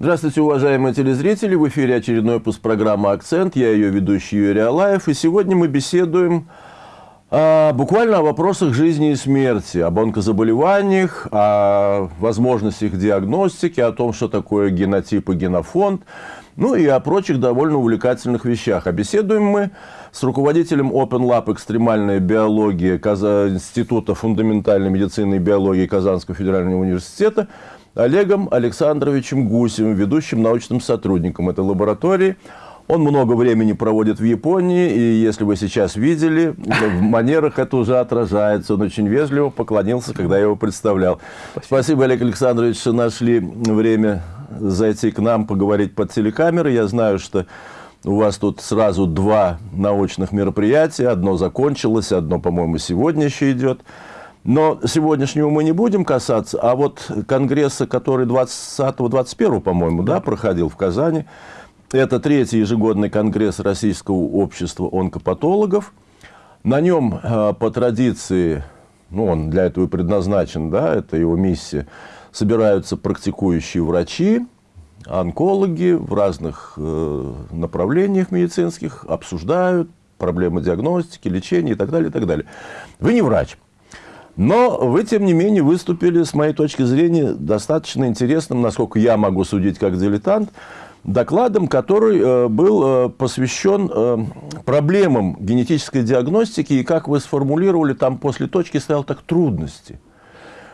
Здравствуйте, уважаемые телезрители! В эфире очередной выпуск программы «Акцент». Я ее ведущий Юрий Алаев. И сегодня мы беседуем а, буквально о вопросах жизни и смерти, об онкозаболеваниях, о возможностях диагностики, о том, что такое генотип и генофонд, ну и о прочих довольно увлекательных вещах. А беседуем мы с руководителем Open Lab экстремальная биология Института фундаментальной медицины и биологии Казанского федерального университета Олегом Александровичем Гусевым, ведущим научным сотрудником этой лаборатории. Он много времени проводит в Японии, и если вы сейчас видели, в манерах это уже отражается. Он очень вежливо поклонился, когда я его представлял. Спасибо, Спасибо Олег Александрович, что нашли время зайти к нам, поговорить под телекамерой. Я знаю, что у вас тут сразу два научных мероприятия. Одно закончилось, одно, по-моему, сегодня еще идет. Но сегодняшнего мы не будем касаться, а вот конгресса, который 20-21, по-моему, да. да, проходил в Казани, это третий ежегодный конгресс Российского общества онкопатологов. На нем э, по традиции, ну, он для этого и предназначен, да, это его миссия, собираются практикующие врачи, онкологи в разных э, направлениях медицинских, обсуждают проблемы диагностики, лечения и так далее, и так далее. Вы не врач. Но вы, тем не менее, выступили, с моей точки зрения, достаточно интересным, насколько я могу судить как дилетант, докладом, который э, был э, посвящен э, проблемам генетической диагностики, и, как вы сформулировали, там после точки стоял так трудности.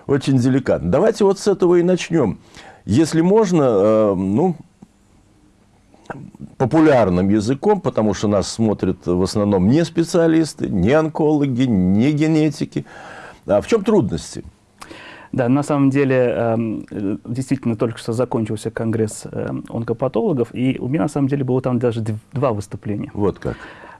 Очень деликатно. Давайте вот с этого и начнем. Если можно, ну, популярным языком, потому что нас смотрят в основном не специалисты, не онкологи, не генетики – а в чем трудности? Да, на самом деле, эм, действительно, только что закончился конгресс эм, онкопатологов, и у меня, на самом деле, было там даже два выступления. Вот как.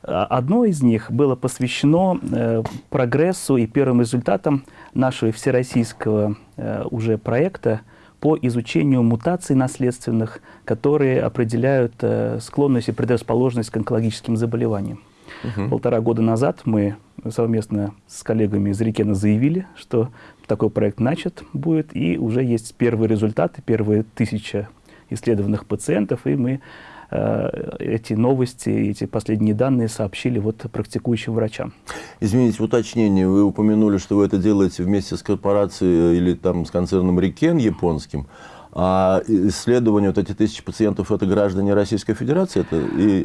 А, одно из них было посвящено э, прогрессу и первым результатам нашего всероссийского э, уже проекта по изучению мутаций наследственных, которые определяют э, склонность и предрасположенность к онкологическим заболеваниям. Угу. Полтора года назад мы совместно с коллегами из Рикена заявили, что такой проект начат будет, и уже есть первые результаты, первые тысяча исследованных пациентов, и мы э, эти новости, эти последние данные сообщили вот практикующим врачам. Извините, уточнение. Вы упомянули, что вы это делаете вместе с корпорацией или там с концерном Рикен японским. А исследования, вот эти тысячи пациентов, это граждане Российской Федерации? Это и,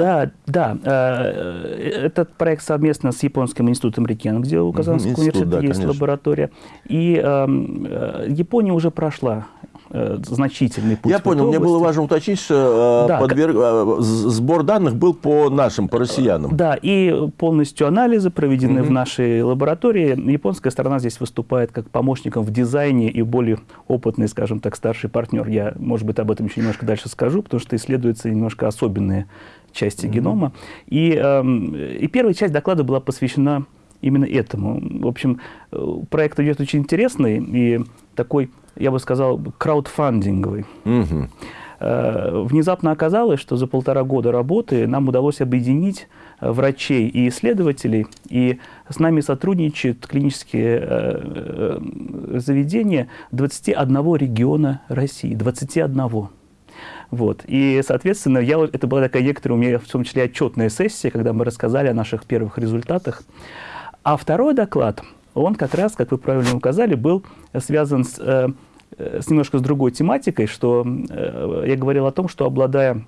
да, да. да. Э, этот проект совместно с Японским институтом Рикен, где у Казанского Институт, университета да, есть конечно. лаборатория. И эм, э, Япония уже прошла э, значительный путь. Я понял, мне было важно уточнить, что э, да, подверг... э, сбор данных был по нашим, по россиянам. Да, и полностью анализы проведены угу. в нашей лаборатории. Японская сторона здесь выступает как помощником в дизайне и более опытный, скажем так, старший партнер. Я, может быть, об этом еще немножко дальше скажу, потому что исследуются немножко особенные части угу. генома. И, э, и первая часть доклада была посвящена именно этому. В общем, э, проект идет очень интересный и такой я бы сказал, краудфандинговый. Угу. Внезапно оказалось, что за полтора года работы нам удалось объединить э, врачей и исследователей, и с нами сотрудничают клинические э, заведения 21 региона России, 21. Вот. И, соответственно, я, это была такая некоторая у меня, в том числе, отчетная сессия, когда мы рассказали о наших первых результатах. А второй доклад – он как раз, как вы правильно указали, был связан с, э, с немножко с другой тематикой, что э, я говорил о том, что обладая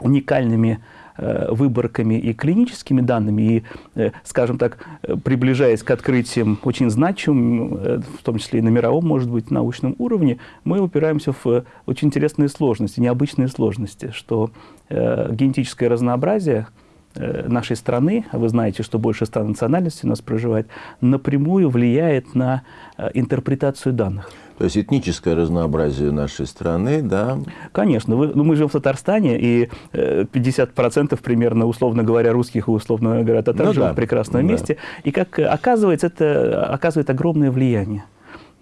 уникальными э, выборками и клиническими данными, и, скажем так, приближаясь к открытиям очень значимым, в том числе и на мировом, может быть, научном уровне, мы упираемся в очень интересные сложности, необычные сложности, что генетическое разнообразие – нашей страны, а вы знаете, что больше 100 национальностей у нас проживает, напрямую влияет на э, интерпретацию данных. То есть этническое разнообразие нашей страны, да? Конечно. Вы, ну, мы живем в Татарстане, и 50% э, примерно, условно говоря, русских и, условно говоря, татар ну, живут да. в прекрасном да. месте. И, как оказывается, это оказывает огромное влияние.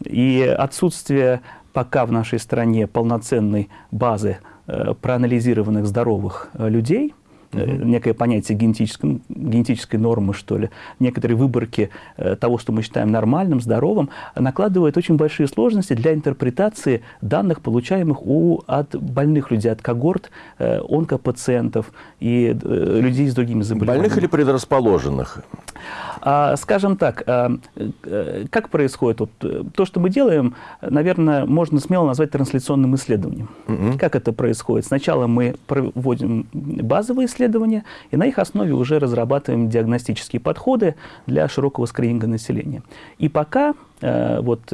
И отсутствие пока в нашей стране полноценной базы проанализированных здоровых людей – угу. некое понятие генетической, генетической нормы, что ли, некоторые выборки э, того, что мы считаем нормальным, здоровым, накладывает очень большие сложности для интерпретации данных, получаемых у, от больных людей, от когорт э, онкопациентов и людей с другими заболеваниями. Больных или предрасположенных? А, скажем так, как происходит? Вот, то, что мы делаем, наверное, можно смело назвать трансляционным исследованием. Угу. Как это происходит? Сначала мы проводим базовые исследования, и на их основе уже разрабатываем диагностические подходы для широкого скрининга населения. И пока э, вот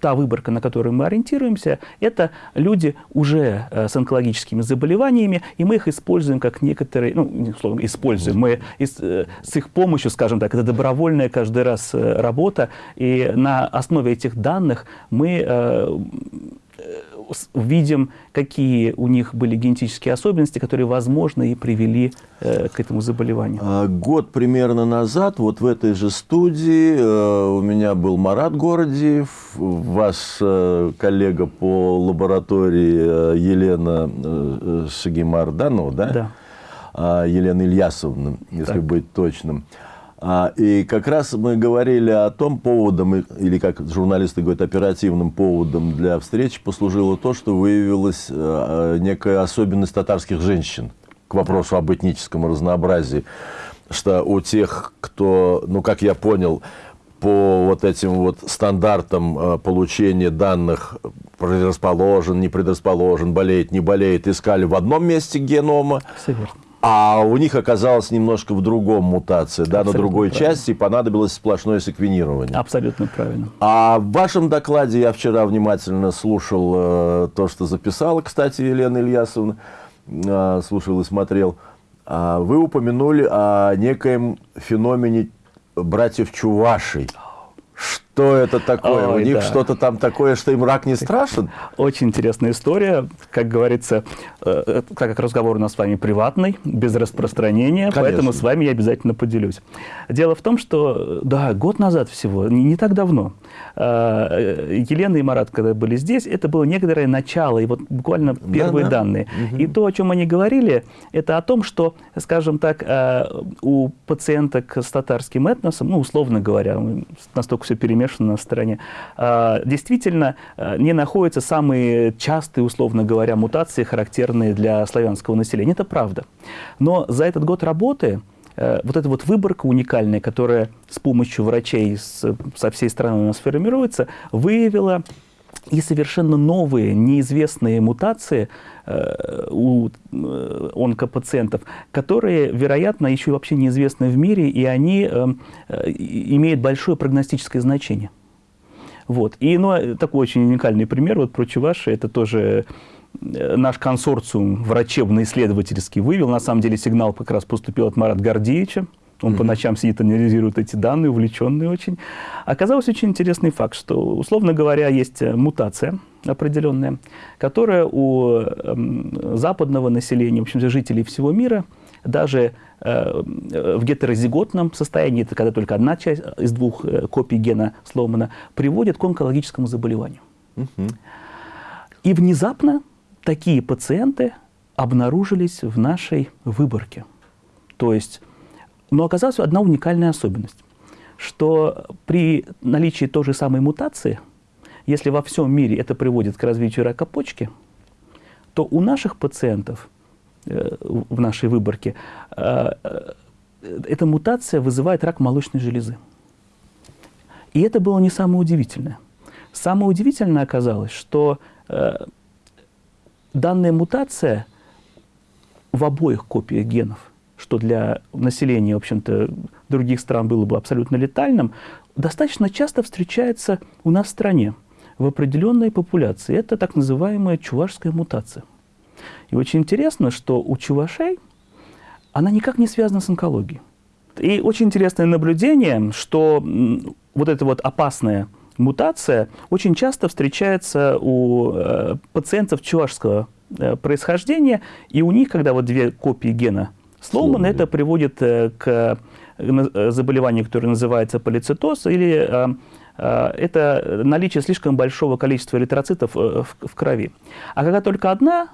та выборка, на которую мы ориентируемся, это люди уже э, с онкологическими заболеваниями, и мы их используем как некоторые, ну, условно, используем, мы э, с их помощью, скажем так, это добровольная каждый раз э, работа, и на основе этих данных мы видим, какие у них были генетические особенности, которые, возможно, и привели э, к этому заболеванию. А, год примерно назад, вот в этой же студии, э, у меня был Марат Городиев, ваш э, коллега по лаборатории э, Елена э, Шагимарданова, да? Да. А, Елена Ильясовна, если так. быть точным. А, и как раз мы говорили о том поводом, или как журналисты говорят, оперативным поводом для встречи послужило то, что выявилась э, некая особенность татарских женщин к вопросу об этническом разнообразии. Что у тех, кто, ну, как я понял, по вот этим вот стандартам э, получения данных предрасположен, не предрасположен, болеет, не болеет, искали в одном месте генома. А у них оказалась немножко в другом мутация, да, на другой правильно. части, и понадобилось сплошное секвенирование. Абсолютно правильно. А в вашем докладе я вчера внимательно слушал э, то, что записала, кстати, Елена Ильясовна, э, слушал и смотрел. Э, вы упомянули о некоем феномене братьев Чувашей. Что это такое? Ой, У них да. что-то там такое, что им рак не страшен? Очень интересная история. Как говорится, э, э, так как разговор у нас с вами приватный, без распространения, Конечно. поэтому с вами я обязательно поделюсь. Дело в том, что, да, год назад всего, не, не так давно, э, Елена и Марат, когда были здесь, это было некоторое начало, и вот буквально первые да, да. данные. Угу. И то, о чем они говорили, это о том, что, скажем так, у пациенток с татарским этносом, ну, условно говоря, настолько все перемешано, замешаны на стороне, а, действительно а, не находятся самые частые, условно говоря, мутации, характерные для славянского населения. Это правда. Но за этот год работы э, вот эта вот выборка уникальная, которая с помощью врачей со всей страны у нас формируется, выявила и совершенно новые, неизвестные мутации э, у э, онкопациентов, которые, вероятно, еще вообще неизвестны в мире, и они э, э, имеют большое прогностическое значение. Вот. И ну, такой очень уникальный пример, вот про Чуваши, это тоже наш консорциум врачебно-исследовательский вывел. На самом деле сигнал как раз поступил от Марата Гордеевича, он mm-hmm. по ночам сидит, анализирует эти данные, увлеченный очень. Оказалось очень интересный факт, что, условно говоря, есть э, мутация определенная, которая у э, западного населения, в общем, жителей всего мира, даже э, в гетерозиготном состоянии, это когда только одна часть из двух э, копий гена сломана, приводит к онкологическому заболеванию. Mm-hmm. И внезапно такие пациенты обнаружились в нашей выборке. То есть но оказалась одна уникальная особенность, что при наличии той же самой мутации, если во всем мире это приводит к развитию рака почки, то у наших пациентов э, в нашей выборке э, э, эта мутация вызывает рак молочной железы. И это было не самое удивительное. Самое удивительное оказалось, что данная мутация в обоих копиях генов – что для населения, в общем-то, других стран было бы абсолютно летальным, достаточно часто встречается у нас в стране в определенной популяции. Это так называемая чувашская мутация. И очень интересно, что у чувашей она никак не связана с онкологией. И очень интересное наблюдение, что вот эта вот опасная мутация очень часто встречается у э, пациентов чувашского э, происхождения, и у них, когда вот две копии гена Сломан это приводит э, к э, заболеванию, которое называется полицитоз или э, это наличие слишком большого количества эритроцитов э, в, в крови. А когда только одна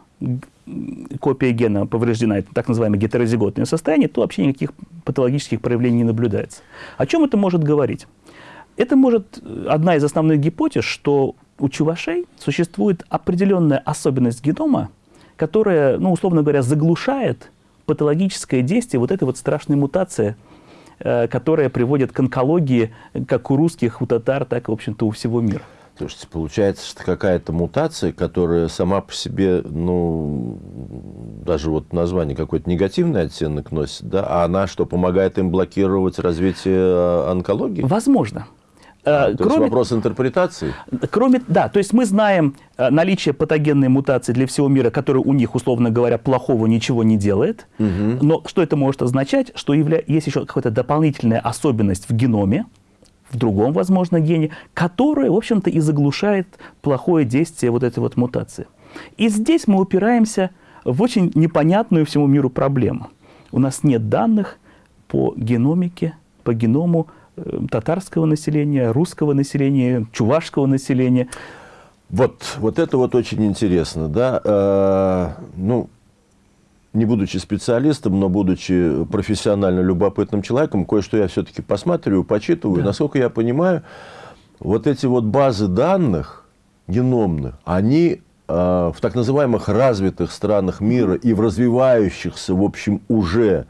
копия гена повреждена, это так называемое гетерозиготное состояние, то вообще никаких патологических проявлений не наблюдается. О чем это может говорить? Это может одна из основных гипотез, что у чувашей существует определенная особенность генома, которая, ну, условно говоря, заглушает патологическое действие вот этой вот страшной мутации, э, которая приводит к онкологии как у русских, у татар, так, в общем-то, у всего мира. Слушайте, получается, что какая-то мутация, которая сама по себе, ну, даже вот название какой-то негативный оттенок носит, да, а она что, помогает им блокировать развитие э, онкологии? Возможно. А, то кроме, есть вопрос интерпретации? Кроме, да, то есть мы знаем э, наличие патогенной мутации для всего мира, которая у них, условно говоря, плохого ничего не делает. Угу. Но что это может означать? Что явля... есть еще какая-то дополнительная особенность в геноме, в другом, возможно, гене, которая, в общем-то, и заглушает плохое действие вот этой вот мутации. И здесь мы упираемся в очень непонятную всему миру проблему. У нас нет данных по геномике, по геному э, татарского населения, русского населения, чувашского населения. Вот, вот это вот очень интересно, да. Э, ну, не будучи специалистом, но будучи профессионально любопытным человеком, кое-что я все-таки посматриваю, почитываю. Да. Насколько я понимаю, вот эти вот базы данных геномных, они э, в так называемых развитых странах мира и в развивающихся, в общем, уже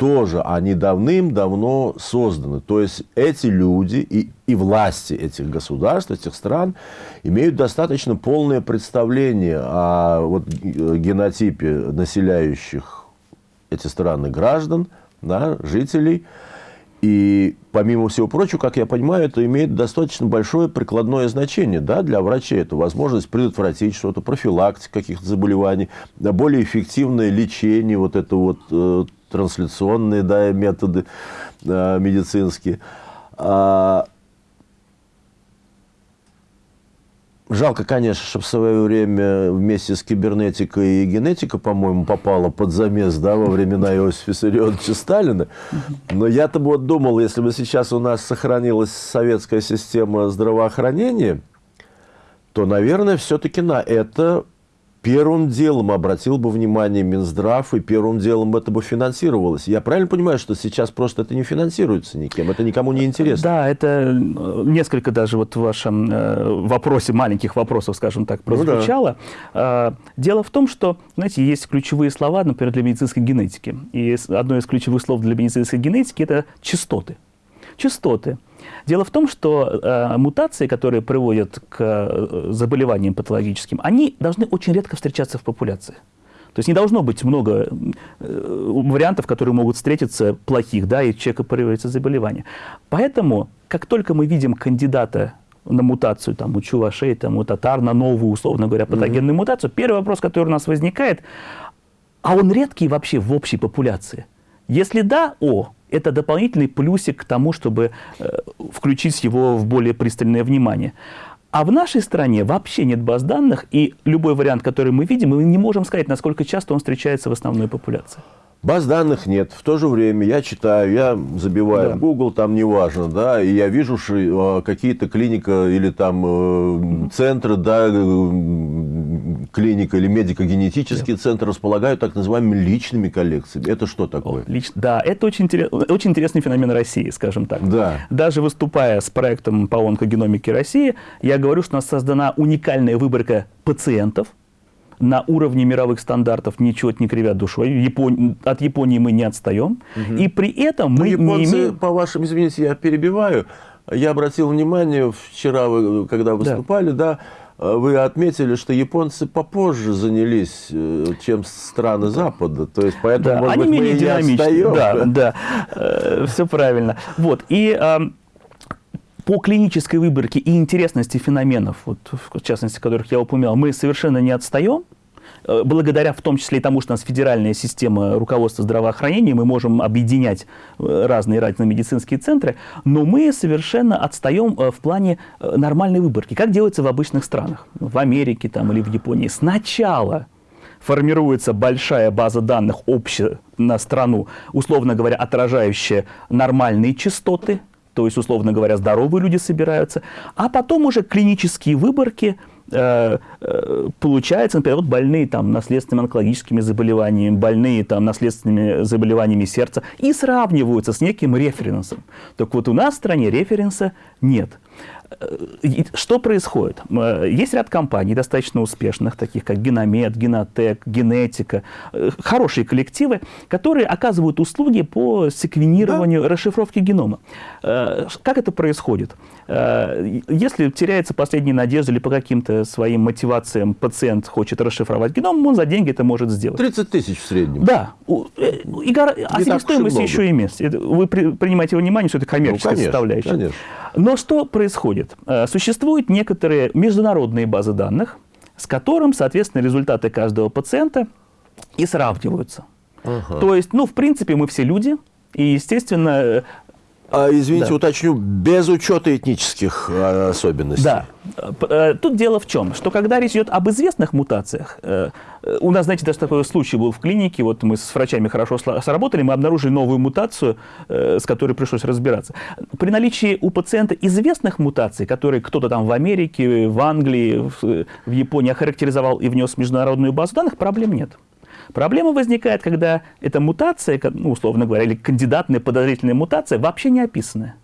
тоже они давным-давно созданы. То есть эти люди и, и власти этих государств, этих стран имеют достаточно полное представление о вот, генотипе населяющих эти страны граждан, да, жителей. И, помимо всего прочего, как я понимаю, это имеет достаточно большое прикладное значение да, для врачей. Это возможность предотвратить что-то, профилактика каких-то заболеваний, более эффективное лечение, вот это вот э, трансляционные да, методы э, медицинские. А, Жалко, конечно, что в свое время вместе с кибернетикой и генетика, по-моему, попала под замес да, во времена Иосифа Виссарионовича Сталина. Но я-то вот думал, если бы сейчас у нас сохранилась советская система здравоохранения, то, наверное, все-таки на это первым делом обратил бы внимание Минздрав, и первым делом это бы финансировалось. Я правильно понимаю, что сейчас просто это не финансируется никем, это никому не интересно? Да, это э, несколько даже вот в вашем э, вопросе, маленьких вопросов, скажем так, прозвучало. Ну, да. Дело в том, что, знаете, есть ключевые слова, например, для медицинской генетики. И одно из ключевых слов для медицинской генетики – это частоты. Частоты – Дело в том, что э, мутации, которые приводят к э, заболеваниям патологическим, они должны очень редко встречаться в популяции. То есть не должно быть много э, вариантов, которые могут встретиться плохих, да, и человека проявляется заболевание. Поэтому, как только мы видим кандидата на мутацию, там, у чувашей, там, у татар, на новую, условно говоря, патогенную mm-hmm. мутацию, первый вопрос, который у нас возникает, а он редкий вообще в общей популяции? Если да, о, это дополнительный плюсик к тому, чтобы э, включить его в более пристальное внимание. А в нашей стране вообще нет баз данных, и любой вариант, который мы видим, мы не можем сказать, насколько часто он встречается в основной популяции. Баз данных нет. В то же время я читаю, я забиваю да. в Google, там неважно, да, и я вижу что какие-то клиника или там э, центры, да, э, клиника или медико-генетический да. центр располагают так называемыми личными коллекциями. Это что такое? О, лич... Да, это очень, интерес... очень интересный феномен России, скажем так. Да. Даже выступая с проектом по онкогеномике России, я говорю, что у нас создана уникальная выборка пациентов, на уровне мировых стандартов ничего не кривят душой. Япон... От Японии мы не отстаем. Угу. И при этом мы ну, японцы, не имеем... по вашим, извините, я перебиваю, я обратил внимание вчера, вы, когда выступали, да, да вы отметили, что японцы попозже занялись, э, чем страны да. Запада. То есть, поэтому, да, может они быть, менее мы динамичны. Да, да, э, все правильно. Вот, и по клинической выборке и интересности феноменов, вот, в частности, которых я упоминал, мы совершенно не отстаем. Э, благодаря в том числе и тому, что у нас федеральная система руководства здравоохранения, мы можем объединять э, разные разные медицинские центры, но мы совершенно отстаем э, в плане нормальной выборки, как делается в обычных странах, в Америке там, или в Японии. Сначала формируется большая база данных общая на страну, условно говоря, отражающая нормальные частоты то есть, условно говоря, здоровые люди собираются, а потом уже клинические выборки э, э, получается, например, вот больные там наследственными онкологическими заболеваниями, больные там наследственными заболеваниями сердца и сравниваются с неким референсом. Так вот у нас в стране референса нет. Что происходит? Есть ряд компаний достаточно успешных, таких как Геномед, Генотек, Генетика, э, хорошие коллективы, которые оказывают услуги по секвенированию, да. расшифровке генома. Э, как это происходит? Э, если теряется последняя надежда или по каким-то своим мотивациям пациент хочет расшифровать геном, он за деньги это может сделать. 30 тысяч в среднем. Да. И, а себестоимость еще имеется. Вы принимаете во внимание, что это коммерческая ну, конечно, составляющая. Конечно. Но что происходит? Э, существуют некоторые международные базы данных, с которым, соответственно, результаты каждого пациента и сравниваются. Ага. То есть, ну, в принципе, мы все люди, и, естественно, э, а, извините, да. уточню, без учета этнических а, особенностей. Да. Э, тут дело в чем, что когда речь идет об известных мутациях, э, у нас, знаете, даже такой случай был в клинике, вот мы с врачами хорошо сработали, мы обнаружили новую мутацию, э, с которой пришлось разбираться. При наличии у пациента известных мутаций, которые кто-то там в Америке, в Англии, в Японии охарактеризовал и внес в международную базу данных, проблем нет. Проблема возникает, когда эта мутация, ну, условно говоря, или кандидатная подозрительная мутация вообще не описанная.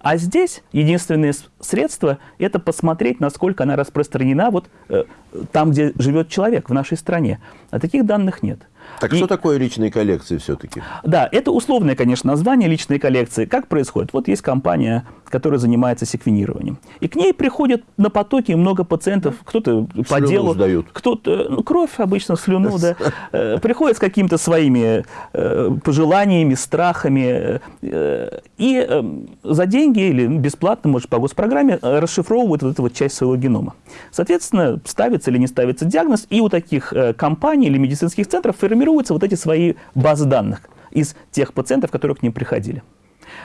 А здесь единственное средство – это посмотреть, насколько она распространена вот э, там, где живет человек, в нашей стране. А таких данных нет. Так и, что такое личные коллекции все-таки? Да, это условное, конечно, название личной коллекции. Как происходит? Вот есть компания, которая занимается секвенированием. И к ней приходят на потоке много пациентов, кто-то по делу, кто-то, ну, кровь обычно, слюну, да, э, приходят с какими-то своими э, пожеланиями, страхами, э, и за деньги или бесплатно, может, по госпрограмме, расшифровывают вот эту вот часть своего генома. Соответственно, ставится или не ставится диагноз, и у таких компаний или медицинских центров формируются вот эти свои базы данных из тех пациентов, которые к ним приходили.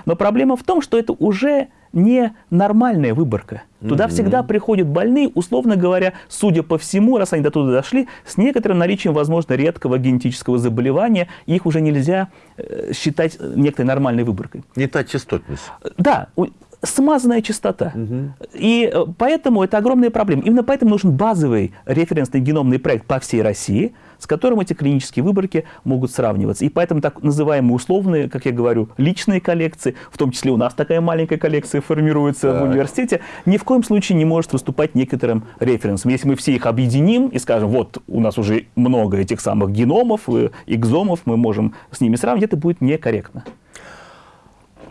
Но проблема в том, что это уже не нормальная выборка. Туда mm-hmm. всегда приходят больные, условно говоря, судя по всему, раз они до туда дошли, с некоторым наличием, возможно, редкого генетического заболевания, их уже нельзя э, считать некоторой нормальной выборкой. Не та частотность. Да, смазанная частота. Угу. И э, поэтому это огромная проблема. Именно поэтому нужен базовый референсный геномный проект по всей России, с которым эти клинические выборки могут сравниваться. И поэтому так называемые условные, как я говорю, личные коллекции, в том числе у нас такая маленькая коллекция формируется так. в университете, ни в коем случае не может выступать некоторым референсом. Если мы все их объединим и скажем, вот у нас уже много этих самых геномов, экзомов, мы можем с ними сравнить, это будет некорректно.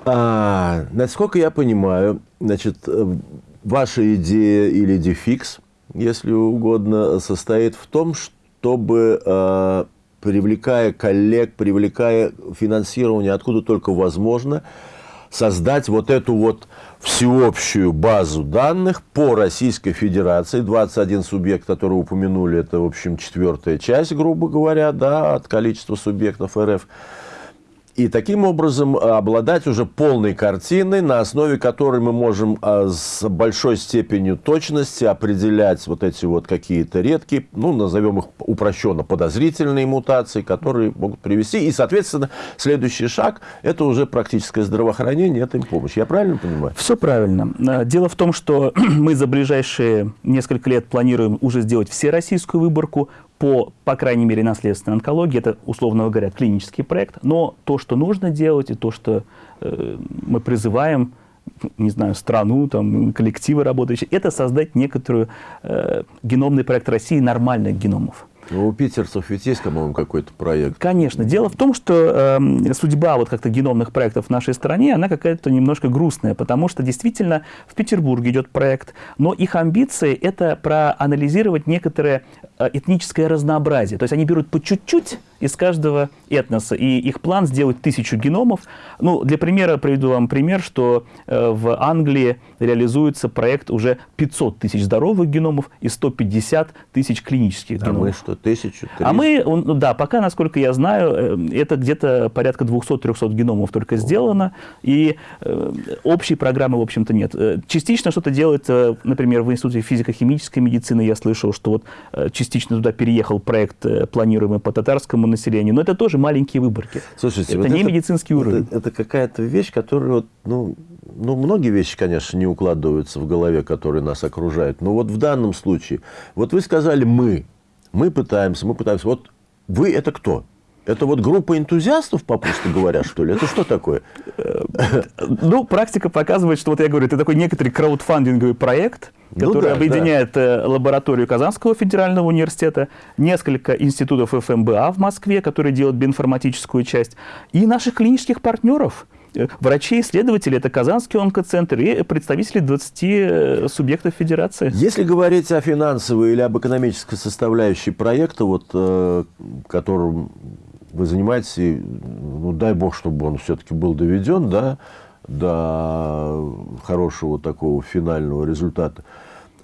А, насколько я понимаю, значит, э, ваша идея или дефикс, если угодно, состоит в том, чтобы, э, привлекая коллег, привлекая финансирование откуда только возможно, создать вот эту вот всеобщую базу данных по Российской Федерации. 21 субъект, который упомянули, это, в общем, четвертая часть, грубо говоря, да, от количества субъектов РФ и таким образом э, обладать уже полной картиной, на основе которой мы можем э, с большой степенью точности определять вот эти вот какие-то редкие, ну, назовем их упрощенно, подозрительные мутации, которые могут привести. И, соответственно, следующий шаг – это уже практическое здравоохранение, это им помощь. Я правильно понимаю? Все правильно. Э, дело в том, что мы за ближайшие несколько лет планируем уже сделать всероссийскую выборку по, по крайней мере, наследственной онкологии, это, условно говоря, клинический проект, но то, что нужно делать, и то, что э, мы призываем, не знаю, страну, там, коллективы работающие, это создать некоторую э, геномный проект России нормальных геномов. Ну, у питерцев ведь есть, по-моему, какой-то проект. Конечно. Дело в том, что э, судьба вот как-то геномных проектов в нашей стране, она какая-то немножко грустная, потому что действительно в Петербурге идет проект, но их амбиции – это проанализировать некоторое э, этническое разнообразие. То есть они берут по чуть-чуть из каждого этноса, и их план сделать тысячу геномов. Ну, для примера приведу вам пример, что э, в Англии реализуется проект уже 500 тысяч здоровых геномов и 150 тысяч клинических а геномов. мы что, тысячу? А мы, ну, да, пока, насколько я знаю, э, это где-то порядка 200-300 геномов только сделано, и э, общей программы, в общем-то, нет. Частично что-то делается, например, в Институте физико-химической медицины, я слышал, что вот частично частично туда переехал проект, э, планируемый по татарскому населению, но это тоже маленькие выборки. Слушайте, это вот не медицинский уровень. Это, это какая-то вещь, которая, вот, ну, ну, многие вещи, конечно, не укладываются в голове, которые нас окружают. Но вот в данном случае, вот вы сказали «мы», мы пытаемся, мы пытаемся. Вот вы это кто? Это вот группа энтузиастов, попросту говоря, что ли? Это что такое? Ну, практика показывает, что вот я говорю, это такой некоторый краудфандинговый проект, который ну, да, объединяет да. Э, лабораторию Казанского федерального университета, несколько институтов ФМБА в Москве, которые делают биоинформатическую часть, и наших клинических партнеров – Э, врачи, исследователи, это Казанский онкоцентр и представители 20 э, субъектов федерации. Если говорить о финансовой или об экономической составляющей проекта, вот, которым вы занимаетесь, и, ну, дай бог, чтобы он все-таки был доведен да, до хорошего такого финального результата,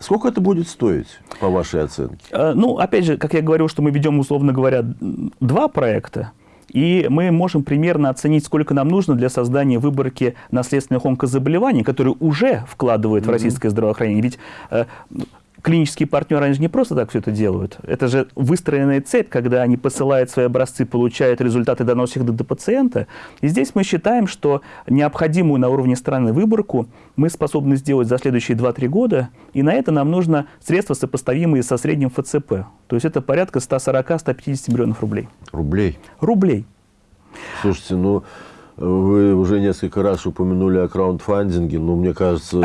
Сколько это будет стоить, по вашей оценке? Ну, опять же, как я говорил, что мы ведем, условно говоря, два проекта. И мы можем примерно оценить, сколько нам нужно для создания выборки наследственных онкозаболеваний, которые уже вкладывают mm-hmm. в российское здравоохранение. Ведь э, клинические партнеры, они же не просто так все это делают. Это же выстроенная цепь, когда они посылают свои образцы, получают результаты, доносят их до, до пациента. И здесь мы считаем, что необходимую на уровне страны выборку мы способны сделать за следующие 2-3 года, и на это нам нужно средства, сопоставимые со средним ФЦП. То есть это порядка 140-150 миллионов рублей. Рублей? Рублей. Слушайте, ну, вы уже несколько раз упомянули о краундфандинге, но мне кажется,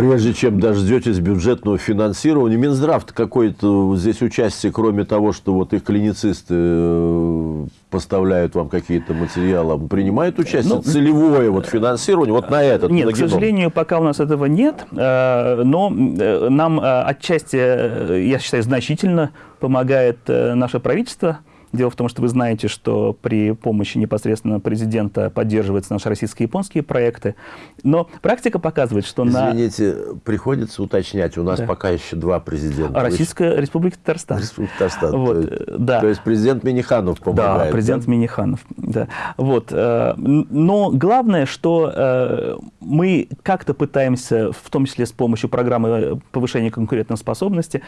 прежде чем дождетесь бюджетного финансирования, Минздрав какое-то здесь участие, кроме того, что вот их клиницисты э, поставляют вам какие-то материалы, принимает участие ну, целевое вот финансирование вот на этот? Нет, на к сожалению, пока у нас этого нет, э, но э, нам отчасти, я считаю, значительно помогает наше правительство, Дело в том, что вы знаете, что при помощи непосредственно президента поддерживаются наши российско-японские проекты. Но практика показывает, что Извините, на... Извините, приходится уточнять, у нас да. пока еще два президента. Российская Вы... Республика Татарстан. Республика Татарстан. Вот, то, есть, да. то есть президент Миниханов помогает. Да, президент да? Миниханов. Да. Вот. Э, но главное, что э, мы как-то пытаемся, в том числе с помощью программы повышения конкурентоспособности,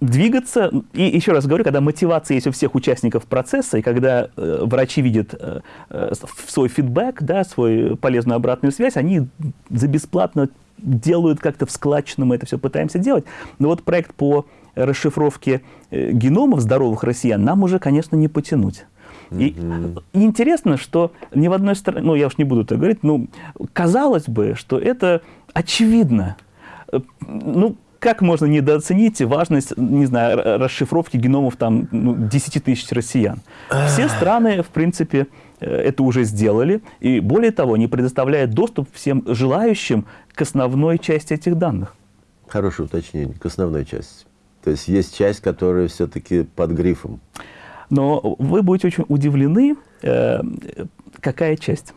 двигаться. И еще раз говорю, когда мотивация есть у всех участников процесса, и когда э, врачи видят э, э, свой фидбэк, да, свою полезную обратную связь, они за бесплатно делают как-то в складчину, мы это все пытаемся делать. Но вот проект по расшифровке э, геномов здоровых россиян нам уже, конечно, не потянуть. И, и интересно, что ни в одной стране, ну я уж не буду так говорить, ну казалось бы, что это очевидно. Э, ну, как можно недооценить важность, не знаю, расшифровки геномов там ну, 10 тысяч россиян? Все страны, в принципе, э, это уже сделали, и более того, они предоставляют доступ всем желающим к основной части этих данных. Хорошее уточнение, к основной части. То есть есть часть, которая все-таки под грифом. Но вы будете очень удивлены, э, какая часть.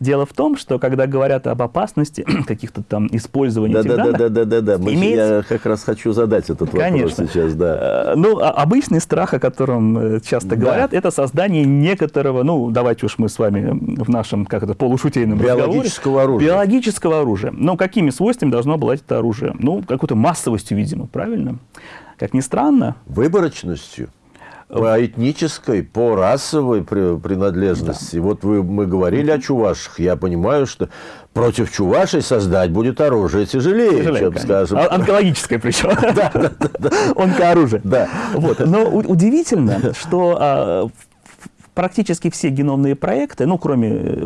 Дело в том, что когда говорят об опасности каких-то там использования да, этих да, данных... Да, да, да, да, да. Имеется... Я как раз хочу задать этот Конечно. вопрос сейчас, да. Э, ну, а обычный страх, о котором э, часто да. говорят, это создание некоторого, ну, давайте уж мы с вами в нашем, как это, полушутейном Биологического оружия. Биологического оружия. Ну, какими свойствами должно обладать это оружие? Ну, какой-то массовостью, видимо, правильно? Как ни странно... Выборочностью по этнической, по расовой принадлежности. Да. Вот вы, мы говорили о чувашах. Я понимаю, что против чувашей создать будет оружие тяжелее, тяжелее чем, конечно. скажем... А, онкологическое причем. Да, да, да. Онкооружие. Да. Вот. Но удивительно, что а, практически все геномные проекты, ну, кроме э,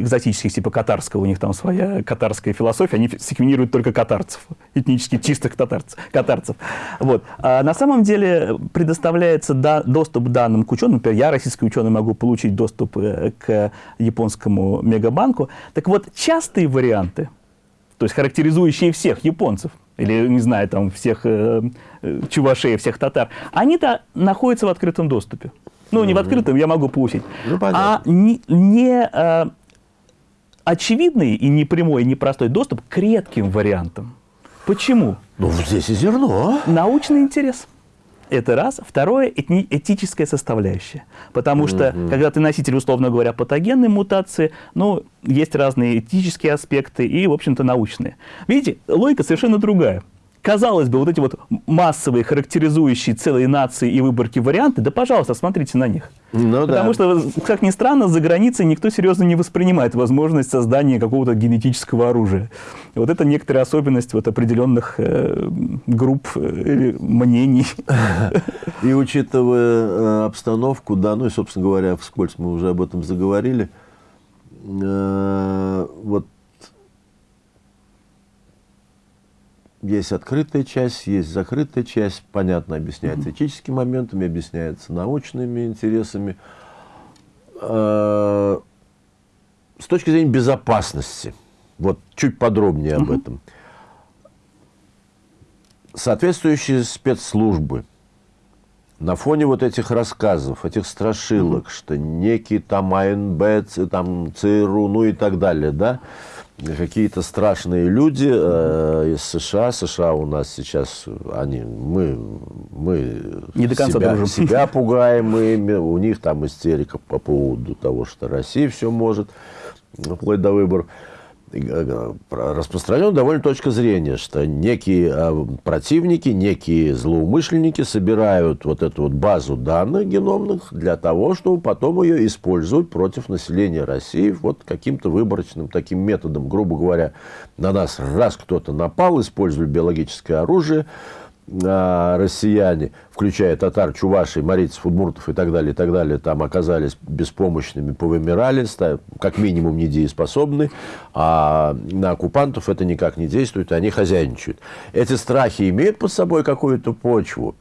экзотических типа катарского, у них там своя катарская философия, они секвенируют только катарцев, этнически чистых катарцев. катарцев. Вот. А на самом деле предоставляется да, доступ данным к ученым. Например, я, российский ученый, могу получить доступ э, к японскому мегабанку. Так вот, частые варианты, то есть характеризующие всех японцев, или, не знаю, там, всех э, э чувашей, всех татар, они-то находятся в открытом доступе. Ну, не в открытом, я могу получить. Ну, а не, не а, очевидный и не прямой, и не простой доступ к редким вариантам. Почему? Ну, здесь и зерно. Научный интерес. Это раз. Второе – этическая составляющая. Потому что, mm-hmm. когда ты носитель, условно говоря, патогенной мутации, ну, есть разные этические аспекты и, в общем-то, научные. Видите, логика совершенно другая. Казалось бы, вот эти вот массовые, характеризующие целые нации и выборки варианты, да, пожалуйста, смотрите на них. Ну, Потому да. что, как ни странно, за границей никто серьезно не воспринимает возможность создания какого-то генетического оружия. И вот это некоторая особенность вот определенных э, групп э, мнений. И учитывая э, обстановку, да, ну и, собственно говоря, вскользь мы уже об этом заговорили, э, вот есть открытая часть, есть закрытая часть, понятно, объясняется этическими моментами, объясняется научными интересами. Э, С точки зрения безопасности, вот чуть подробнее об этом. Соответствующие спецслужбы на фоне вот этих рассказов, этих страшилок, что некий там АНБ, там ЦРУ, ну и так далее, да, какие-то страшные люди э, из США, США у нас сейчас, они, мы, мы Не до конца себя, дружим. себя пугаем ими, у них там истерика по поводу того, что Россия все может, вплоть до выборов. Э, про- Распространена довольно точка зрения, что некие э, противники, некие злоумышленники собирают вот эту вот базу данных геномных для того, чтобы потом ее использовать против населения России вот каким-то выборочным таким методом. Грубо говоря, на нас раз кто-то напал, использовали биологическое оружие, россияне, включая татар, чувашей, марийцев, удмуртов и так далее, и так далее, там оказались беспомощными, повымирали, как минимум недееспособны, а на оккупантов это никак не действует, они хозяйничают. Эти страхи имеют под собой какую-то почву?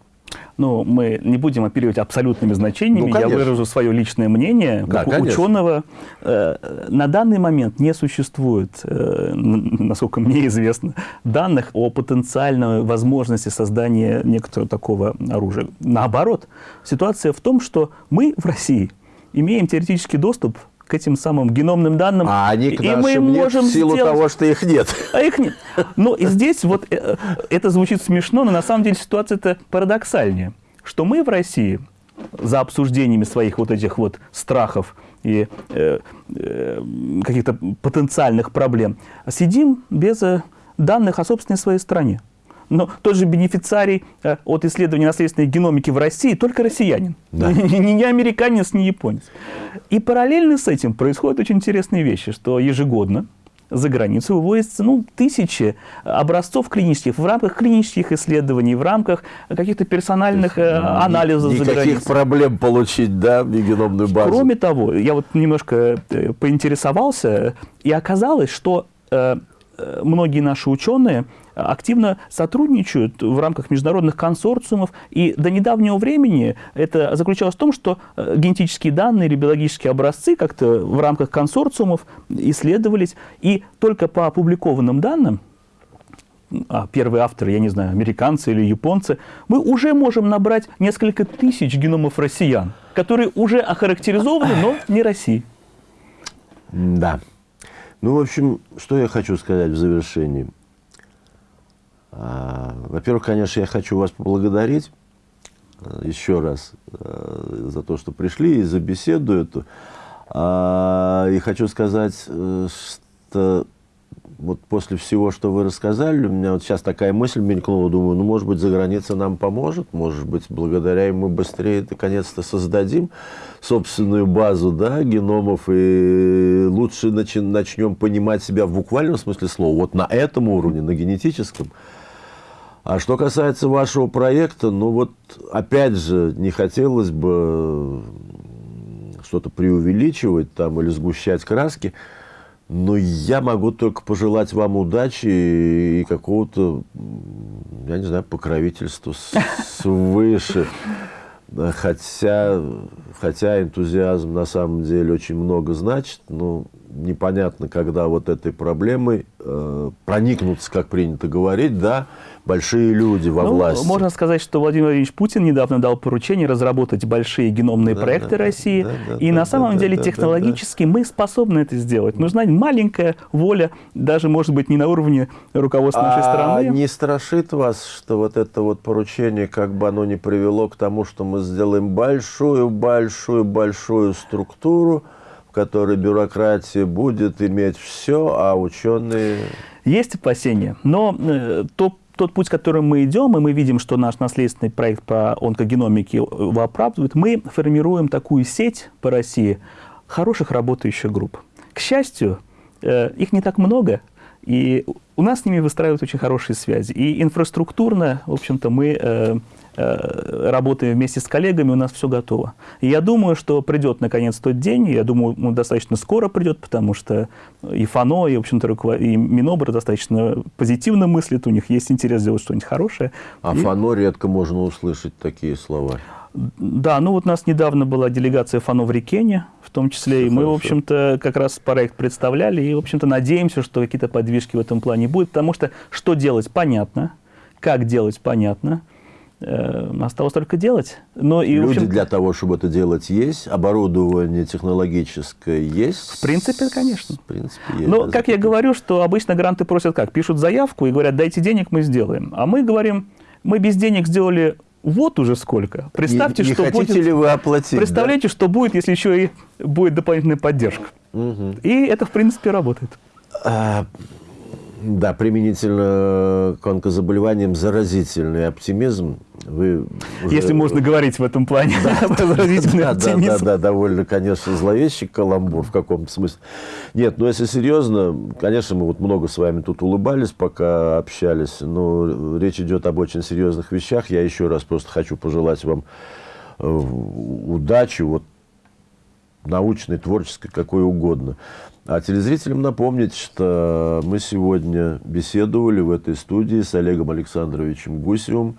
Ну, мы не будем оперировать абсолютными значениями. Ну, Я выражу свое личное мнение. Да, Как у конечно. ученого э, на данный момент не существует, э, насколько мне известно, данных о потенциальной возможности создания некоторого такого оружия. Наоборот, ситуация в том, что мы в России имеем теоретический доступ к этим самым геномным данным. А они к и мы нашим нет можем в силу сделать- того, что их нет. а их нет. Но и здесь вот э, это звучит смешно, но на самом деле ситуация это парадоксальнее, что мы в России за обсуждениями своих вот этих вот страхов и э, э, каких-то потенциальных проблем сидим без э, данных о собственной своей стране. Но тот же бенефициарий э, от исследования наследственной геномики в России только россиянин. Да. Ни- ни американец, ни японец. И параллельно с этим происходят очень интересные вещи, что ежегодно за границу вывозятся ну, тысячи образцов клинических, в рамках клинических исследований, в рамках каких-то персональных э, анализов за Никаких границей. проблем получить, да, геномную базу. Кроме того, я вот немножко э, поинтересовался, и оказалось, что э, многие наши ученые активно сотрудничают в рамках международных консорциумов, и до недавнего времени это заключалось в том, что э, генетические данные или биологические образцы как-то в рамках консорциумов исследовались, и только по опубликованным данным, а первые авторы, я не знаю, американцы или японцы, мы уже можем набрать несколько тысяч геномов россиян, которые уже охарактеризованы, но не России. Да. Ну, в общем, что я хочу сказать в завершении. Во-первых, конечно, я хочу вас поблагодарить э, еще раз э, за то, что пришли и за беседу эту. А, И хочу сказать, э, что вот после всего, что вы рассказали, у меня вот сейчас такая мысль мелькнула, думаю, ну, может быть, за граница нам поможет, может быть, благодаря им мы быстрее наконец-то создадим собственную базу, да, геномов, и лучше начнем понимать себя в буквальном смысле слова, вот на этом уровне, на генетическом. А что касается вашего проекта, ну вот, опять же, не хотелось бы что-то преувеличивать там или сгущать краски, но я могу только пожелать вам удачи и какого-то, я не знаю, покровительства свыше. Хотя, хотя энтузиазм на самом деле очень много значит, но непонятно, когда вот этой проблемой э, проникнутся, как принято говорить, да, большие люди во Ну, власти. Можно сказать, что Владимир Владимирович Путин недавно дал поручение разработать большие геномные Да, проекты да, да, России. да, да, и да, на да, самом да, деле да, да, технологически мы способны это сделать. Нужна маленькая воля, даже, может быть, не на уровне руководства нашей а страны. не страшит вас, что вот это вот поручение, как бы оно ни привело к тому, что мы сделаем большую-большую-большую структуру, в которой бюрократия будет иметь все, а ученые... Есть опасения, но э, то тот путь, которым мы идем, и мы видим, что наш наследственный проект по онкогеномике его оправдывает, мы формируем такую сеть по России хороших работающих групп. К счастью, э, их не так много, и у нас с ними выстраивают очень хорошие связи. И инфраструктурно, в общем-то, мы э, работаем вместе с коллегами, у нас все готово. И я думаю, что придет наконец тот день, я думаю, он достаточно скоро придет, потому что и ФАНО, и, в общем-то, и Минобр достаточно позитивно мыслят, у них есть интерес сделать что-нибудь хорошее. А и... ФАНО редко можно услышать такие слова. Да, ну вот у нас недавно была делегация ФАНО в Рикене, в том числе, и мы, в общем-то, как раз проект представляли, и, в общем-то, надеемся, что какие-то подвижки в этом плане будут, потому что что делать, понятно, как делать, понятно, э, осталось только делать. Но и, Люди для того, чтобы это делать, есть, оборудование технологическое есть. В принципе, конечно. В принципе, есть. Но, как я говорю, что обычно гранты просят как? Пишут заявку и говорят, дайте денег, мы сделаем. А мы говорим, мы без денег сделали вот уже сколько. Представьте, не, не что хотите будет... ли вы оплатить? Представляете, да? что будет, если еще и будет дополнительная поддержка. Угу. И это, в принципе, работает. А, да, применительно к онкозаболеваниям заразительный оптимизм. Вы уже... Если можно говорить в этом плане да, заразительный оптимизм. Да, да, да, довольно, конечно, зловещий каламбур в каком-то смысле. Нет, но если серьезно, конечно, мы вот много с вами тут улыбались, пока общались, но речь идет об очень серьезных вещах. Я еще раз просто хочу пожелать вам э, удачи, вот научной, творческой, какой угодно. А телезрителям напомнить, что мы сегодня беседовали в этой студии с Олегом Александровичем Гусевым,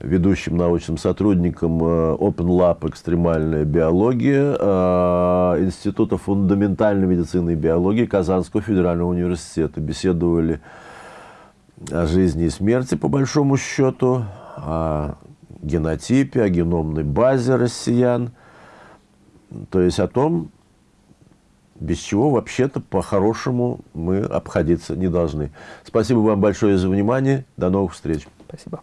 ведущим научным сотрудником э, Open Lab «Экстремальная биология» э, Института фундаментальной медицины и биологии Казанского федерального университета. Беседовали о жизни и смерти, по большому счету, о генотипе, о геномной базе россиян, то есть о том, без чего вообще-то по-хорошему мы обходиться не должны. Спасибо вам большое за внимание. До новых встреч. Спасибо.